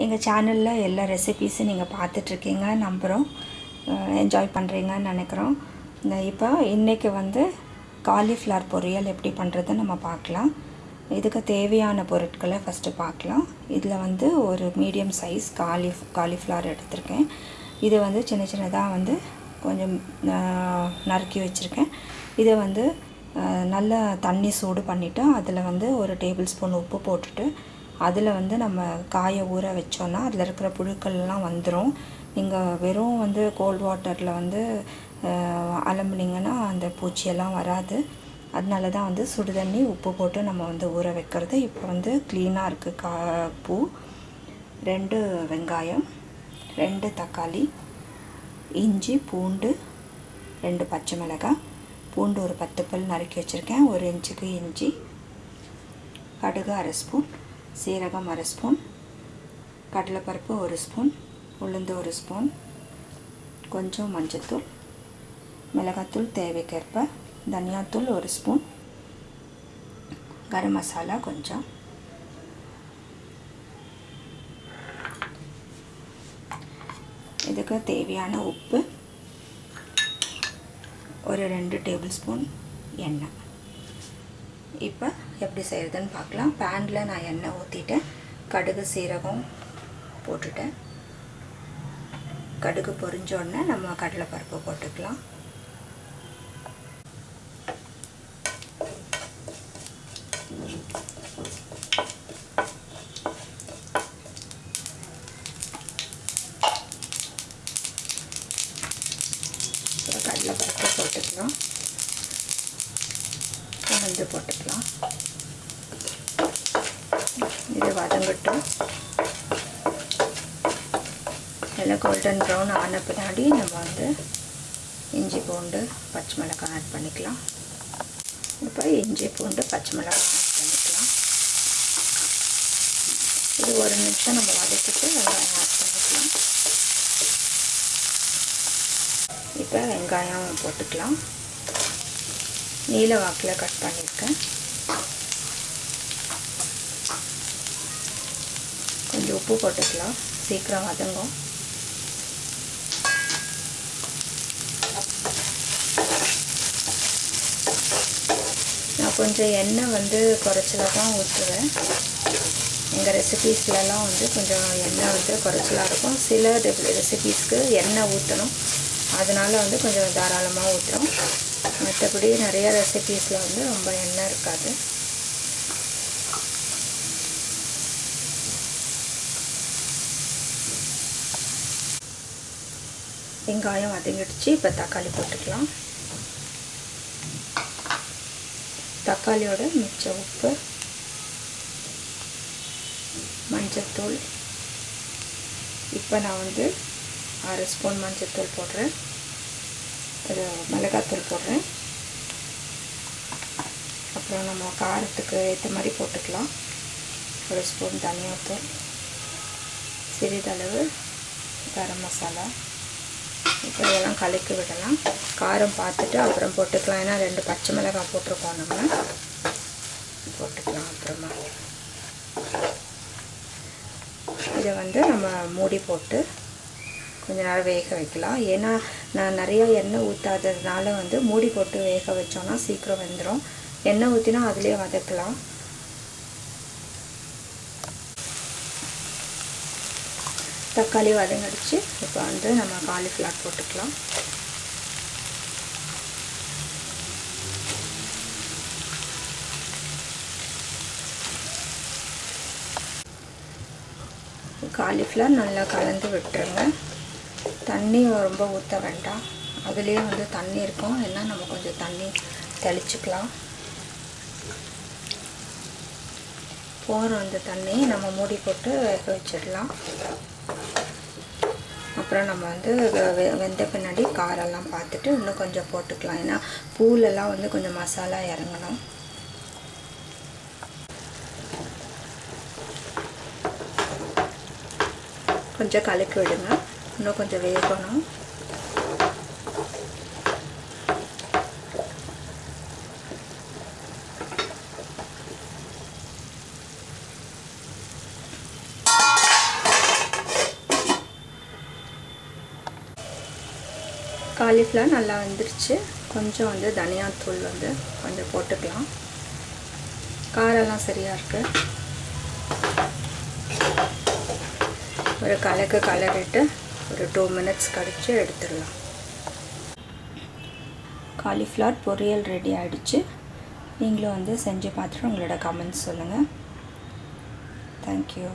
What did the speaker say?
எங்கள் சேனலில் எல்லா ரெசிபீஸும் நீங்கள் பார்த்துட்ருக்கீங்க நம்புகிறோம் என்ஜாய் பண்ணுறீங்கன்னு நினைக்கிறோம். இப்போ இன்றைக்கி வந்து காலிஃப்ளவர் பொரியல் எப்படி பண்ணுறதுன்னு நம்ம பார்க்கலாம். இதுக்கு தேவையான பொருட்களை ஃபஸ்ட்டு பார்க்கலாம். இதில் வந்து ஒரு மீடியம் சைஸ் காலி காலிஃப்ளவர் எடுத்திருக்கேன். இது வந்து சின்ன சின்னதாக வந்து கொஞ்சம் நறுக்கி வச்சுருக்கேன். இதை வந்து நல்லா தண்ணி சூடு பண்ணிவிட்டு அதில் வந்து ஒரு டேபிள் ஸ்பூன் உப்பு போட்டுட்டு அதில் வந்து நம்ம காயை ஊற வச்சோன்னா அதில் இருக்கிற புழுக்கள்லாம் வந்துடும் நீங்கள் வெறும் வந்து கோல்ட் வாட்டரில் வந்து அலம்புனீங்கன்னா அந்த பூச்சியெல்லாம் வராது. அதனால தான் வந்து சுடு தண்ணி உப்பு போட்டு நம்ம வந்து ஊற வைக்கிறது. இப்போ வந்து க்ளீனாக இருக்குது கா பூ. ரெண்டு வெங்காயம் ரெண்டு தக்காளி இஞ்சி பூண்டு ரெண்டு பச்சை மிளகாய். பூண்டு ஒரு பத்து பல் நறுக்கி வச்சுருக்கேன். ஒரு இன்ச்சுக்கு இஞ்சி கடுகு அரை ஸ்பூன். சீரகம் அரை ஸ்பூன் கடலைப்பருப்பு ஒரு ஸ்பூன் உளுந்து ஒரு ஸ்பூன் கொஞ்சம் மஞ்சத்தூள் மிளகாத்தூள் தேவைக்கேற்ப தனியாத்தூள் ஒரு ஸ்பூன் கரம் மசாலா கொஞ்சம். இதுக்கு தேவையான உப்பு ஒரு ரெண்டு டேபிள் ஸ்பூன் எண்ணெய். இப்போ எப்படி செய்கிறதுன்னு பார்க்கலாம். பேனில் நான் எண்ணெய் ஊற்றிட்டேன் கடுகு சீரகம் போட்டுட்டேன். கடுகு பொரிஞ்ச உடனே நம்ம கடலைப்பருப்பு போட்டுக்கலாம் கடலைப்பருப்பு போட்டுக்கலாம் உளுந்து போட்டுக்கலாம். இது வதங்கட்டும். நல்லா கோல்டன் ப்ரௌன் ஆன பின்னாடி நம்ம வந்து இஞ்சி பூண்டு பச்சை மிளகாய் ஆட் பண்ணிக்கலாம். இப்போ இஞ்சி பூண்டு பச்சை மிளகாய் ஆட் பண்ணிக்கலாம். இது ஒரு நிமிஷம் நம்ம வதக்கிட்டு வெங்காயம் ஆட் பண்ணிக்கலாம். இப்போ வெங்காயம் போட்டுக்கலாம். நீல வாக்கில் கட் பண்ணியிருக்கேன் கொஞ்சம் உப்பு போட்டுக்கலாம். சீக்கிரம் வதங்கும். நான் கொஞ்சம் எண்ணெய் வந்து குறைச்சலாக தான் ஊற்றுவேன் எங்கள் ரெசிபீஸ்லலாம் வந்து கொஞ்சம் எண்ணெய் வந்து குறைச்சலாக இருக்கும். சில ரெசிபீஸ்க்கு எண்ணெய் ஊற்றணும் அதனால் வந்து கொஞ்சம் தாராளமாக ஊற்றுறோம் மற்றபடி நிறைய ரெசிபீஸில் வந்து ரொம்ப எண்ணெய் இருக்காது. வெங்காயம் வதங்கிடுச்சு. இப்போ தக்காளி போட்டுக்கலாம். தக்காளியோட மிச்ச உப்பு மஞ்சத்தூள். இப்போ நான் வந்து அரை ஸ்பூன் மஞ்சத்தூள் போடுறேன். ஒரு மிளகாத்தூள் போடுறேன். அப்புறம் நம்ம காரத்துக்கு ஏற்ற மாதிரி போட்டுக்கலாம். ஒரு ஸ்பூன் தனியாத்தூள் சிறிதளவு கரம் மசாலா. இப்போ இதெல்லாம் கலக்கி விடலாம். காரம் பார்த்துட்டு அப்புறம் போட்டுக்கலாம். ஏன்னா ரெண்டு பச்சை மிளகாய் போட்டிருக்கோம் நம்ம. போட்டுக்கலாம் அப்புறமா. இதை வந்து நம்ம மூடி போட்டு கொஞ்ச நேரம் வேக வைக்கலாம். ஏன்னா நான் நிறையா எண்ணெய் ஊற்றாததுனால வந்து மூடி போட்டு வேக வச்சோன்னா சீக்கிரம் வெந்துடும் எண்ணெய் ஊற்றினா அதுலேயே வதக்கலாம். தக்காளி வதங்கடிச்சு இப்போ வந்து நம்ம காலிஃப்ளவர் போட்டுக்கலாம். காலிஃப்ளவர் நல்லா கலந்து விட்டுருங்க. தண்ணி ரொம்ப ஊற்ற வேண்டாம். அதுலேயே வந்து தண்ணி இருக்கும். என்ன நம்ம கொஞ்சம் தண்ணி தெளிச்சுக்கலாம். போகிற அந்த தண்ணி நம்ம மூடி போட்டு வேக வச்சிடலாம். அப்புறம் நம்ம வந்து வெந்த பின்னாடி காரெல்லாம் பார்த்துட்டு இன்னும் கொஞ்சம் போட்டுக்கலாம். ஏன்னா பூலெல்லாம் வந்து கொஞ்சம் மசாலா இறங்கணும். கொஞ்சம் கலக்கி விடுங்க. இன்னும் கொஞ்சம் வேகணும் காலிஃப்ளவர் நல்லா வந்துருச்சு. கொஞ்சம் வந்து தனியாத்தூள் வந்து கொஞ்சம் போட்டுக்கலாம். காரெல்லாம் சரியாக இருக்குது ஒரு கலக்கு கலரிட்டு ஒரு டூ மினிட்ஸ் கழித்து எடுத்துடலாம். காலிஃப்ளவர் பொரியல் ரெடி ஆகிடுச்சு நீங்களும் வந்து செஞ்சு பார்த்துட்டு உங்களோட கமெண்ட்ஸ் சொல்லுங்கள் தேங்க்யூ